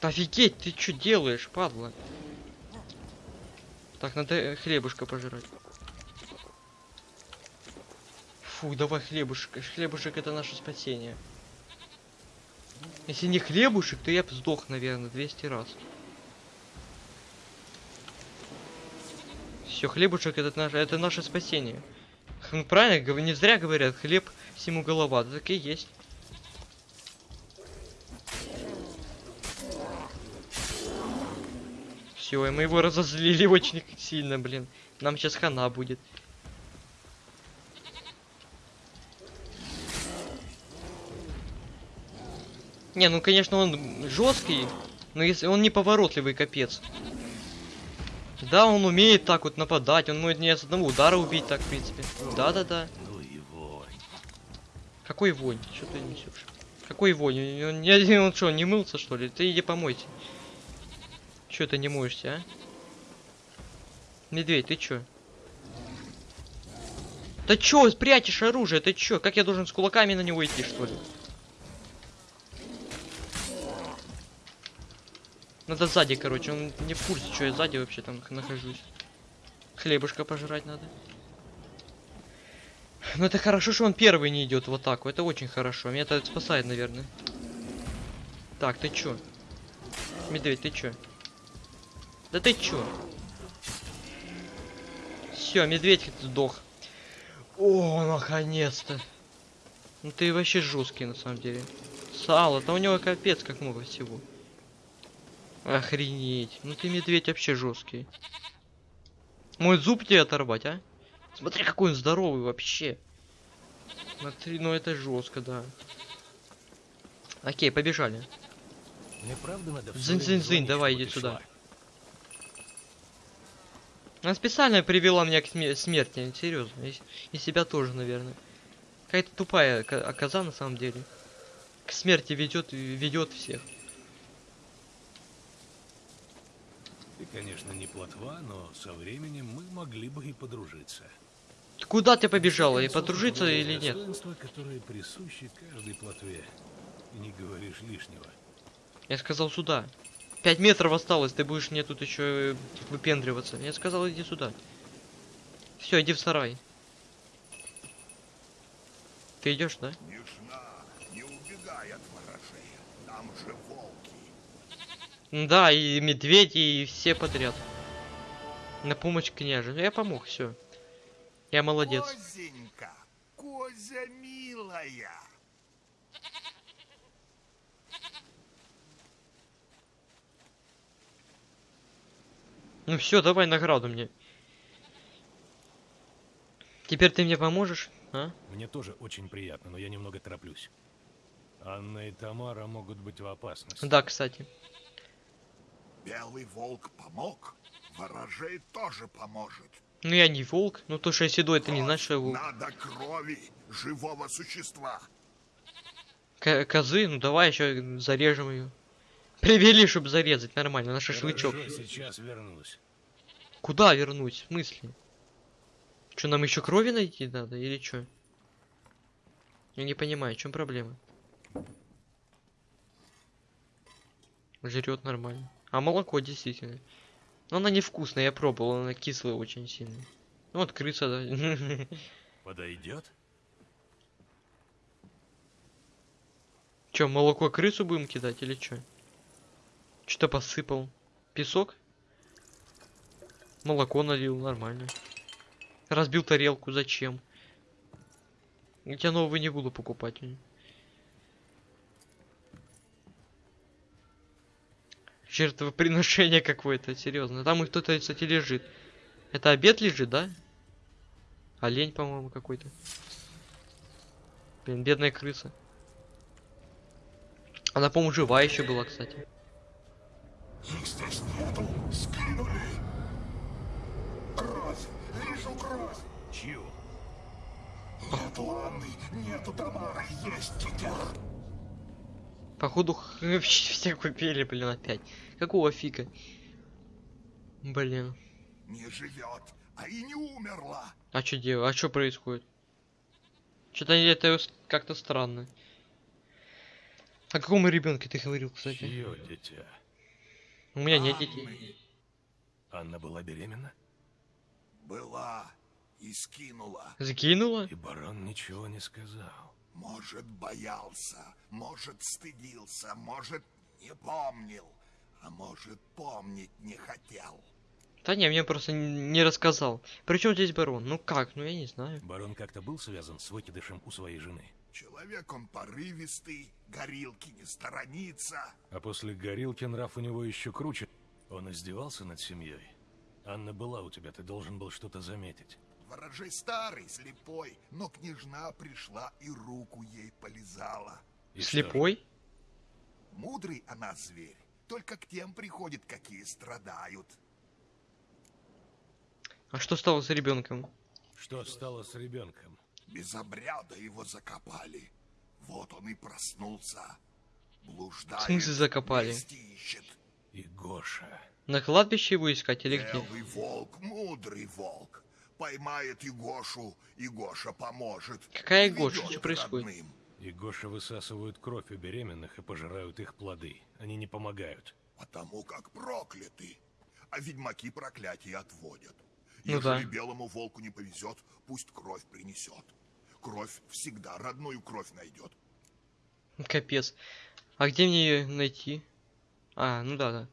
Офигеть, ты что делаешь, падла? Так, надо э, хлебушка пожрать. Фу, давай хлебушек. Хлебушек это наше спасение. Если не хлебушек, то я бы сдох, наверное, 200 раз. Все, хлебушек это наше, это наше спасение. Хм, Правильно, не зря говорят, хлеб всему голова. Да так и есть. Все, и мы его разозлили очень сильно, блин. Нам сейчас хана будет. Не, ну конечно он жесткий, но если он неповоротливый, капец. Да, он умеет так вот нападать, он может не с одного удара убить так, в принципе. Да-да-да. Какой вонь? Что ты несешь? Какой вонь? Он, не- он что, не мылся что ли? Ты иди помойся. Че ты не моешься, а? Медведь, ты чё? Да чё, спрячешь оружие, ты чё? Как я должен с кулаками на него идти, что ли? Надо сзади, короче, он не в курсе, что я сзади вообще там нахожусь. Хлебушка пожрать надо. Ну это хорошо, что он первый не идет в атаку. Это очень хорошо. Меня это спасает, наверное. Так, ты чё? Медведь, ты чё? Да ты чё? Все, медведь сдох. О, наконец-то. Ну ты вообще жесткий на самом деле. Сало, то у него капец как много всего. Охренеть. Ну ты медведь вообще жесткий. Мой зуб тебе оторвать, а? Смотри, какой он здоровый вообще. Смотри, ну это жестко, да. Окей, побежали. Звонить, давай, иди сюда. Она специально привела меня к сме- смерти, серьезно. И, и себя тоже, наверное. Какая-то тупая ко- коза на самом деле. К смерти ведет ведет всех. Ты, конечно, не плотва, но со временем мы могли бы и подружиться. Ты Куда ты побежала? И подружиться или нет? Которые присущи каждой плотве. И не говоришь лишнего. Я сказал сюда. Пять метров осталось, ты будешь мне тут еще выпендриваться. Я сказал, иди сюда. Все, иди в сарай. Ты идешь, да? Нежна, не убегай от ворожей. Там же волки. Да, и медведи, и все подряд. На помощь княже. Ну я помог, все. Я молодец. Козенька, Козя милая. Ну все, давай награду мне. Теперь ты мне поможешь, а? Мне тоже очень приятно, но я немного тороплюсь. Анна и Тамара могут быть в опасности. Да, кстати. Белый волк помог, ворожей тоже поможет. Ну я не волк. Ну то, что я седой, это не значит, что я волк. Надо крови живого существа. К- козы, ну давай еще зарежем ее. Привели, чтобы зарезать нормально, на шашлычок. Хорошо, сейчас вернусь. Куда вернуть? В смысле? Что, нам еще крови найти надо или что? Я не понимаю, в чем проблема? Жрет нормально. А молоко действительно. Но она невкусная, я пробовал, она кислая очень сильно. Ну вот крыса, да. Подойдет? Че, молоко крысу будем кидать или что? Что-то посыпал. Песок? Молоко налил, нормально. Разбил тарелку, зачем? Я тебя новый не буду покупать. Жертвоприношение какое-то, серьезно. Там и кто-то, кстати, лежит. Это обед лежит, да? Олень, по-моему, какой-то. Блин, бедная крыса. Она, по-моему, жива еще была, кстати. Их здесь нету, скинули. Кровь, вижу кровь. Чью? Нету Анны, нету Тамары, есть дитя. Походу, все купили, блин, опять. Какого фига? Блин. Не живет, а и не умерла. А что делать? А что происходит? Что-то это как-то странно. О каком ребенке ты говорил, кстати? Чье дитя? У меня нет детей. Анна была беременна? Была и скинула. Закинула? И барон ничего не сказал. Может, боялся, может, стыдился, может, не помнил, а может, помнить не хотел. Да не, мне просто не рассказал. Причем здесь барон? Ну как? Ну я не знаю. Барон как-то был связан с выкидышем у своей жены. Человек он порывистый, горилки не сторонится. А после горилки нрав у него еще круче. Он издевался над семьей? Анна была у тебя, ты должен был что-то заметить. Ворожей старый, слепой, но княжна пришла и руку ей полизала. И? Слепой? Мудрый она зверь, только к тем приходит, какие страдают. А что стало с ребенком? Что стало с ребенком? Без обряда его закопали. Вот он и проснулся. Блуждает, В смысле закопали? ищет. И Гоша. На кладбище его искать или где? Белый волк, мудрый волк. Поймает Егошу, и Гоша поможет. Какая Ведет Гоша? Что происходит? родным. И Гоша высасывают кровь у беременных и пожирают их плоды. Они не помогают. Потому как прокляты. А ведьмаки проклятие отводят. Ну Ежели да. белому волку не повезет, пусть кровь принесет. Кровь всегда родную кровь найдет. Капец. А где мне ее найти? А, ну да, да.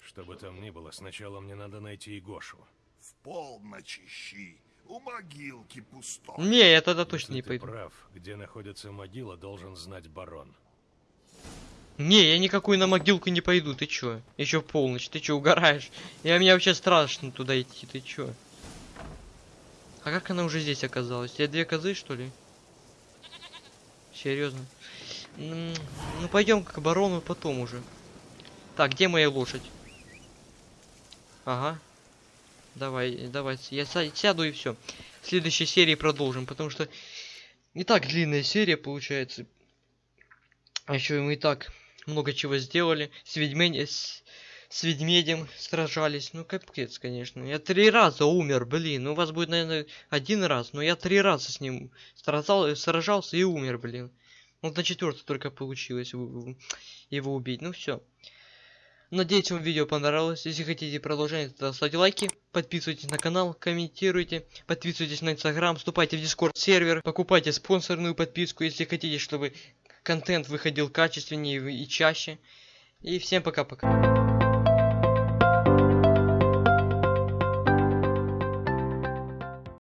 Что бы там ни было, сначала мне надо найти и Гошу. В полночь ищи. У могилки пустой. Не, я тогда Если точно не ты пойду. прав, где находится могила, должен знать барон. Не, я никакую на могилку не пойду, ты чё? Еще в полночь, ты чё, угораешь? Я мне вообще страшно туда идти, ты чё? А как она уже здесь оказалась? Я две козы, что ли? Серьезно? Ну пойдем к барону потом уже. Так, где моя лошадь? Ага. Давай, давай, я сяду и все. В следующей серии продолжим, потому что не так длинная серия получается. А еще мы и так много чего сделали. С, ведьмень... с... с ведмедем сражались. Ну, капец, конечно. Я три раза умер, блин. Ну, у вас будет, наверное, один раз. Но я три раза с ним сражал... сражался и умер, блин. Вот на четвертый только получилось его убить. Ну, все. Надеюсь, вам видео понравилось. Если хотите продолжение, то ставьте лайки, подписывайтесь на канал, комментируйте, подписывайтесь на инстаграм, вступайте в дискорд сервер, покупайте спонсорную подписку, если хотите, чтобы контент выходил качественнее и чаще. И всем пока-пока.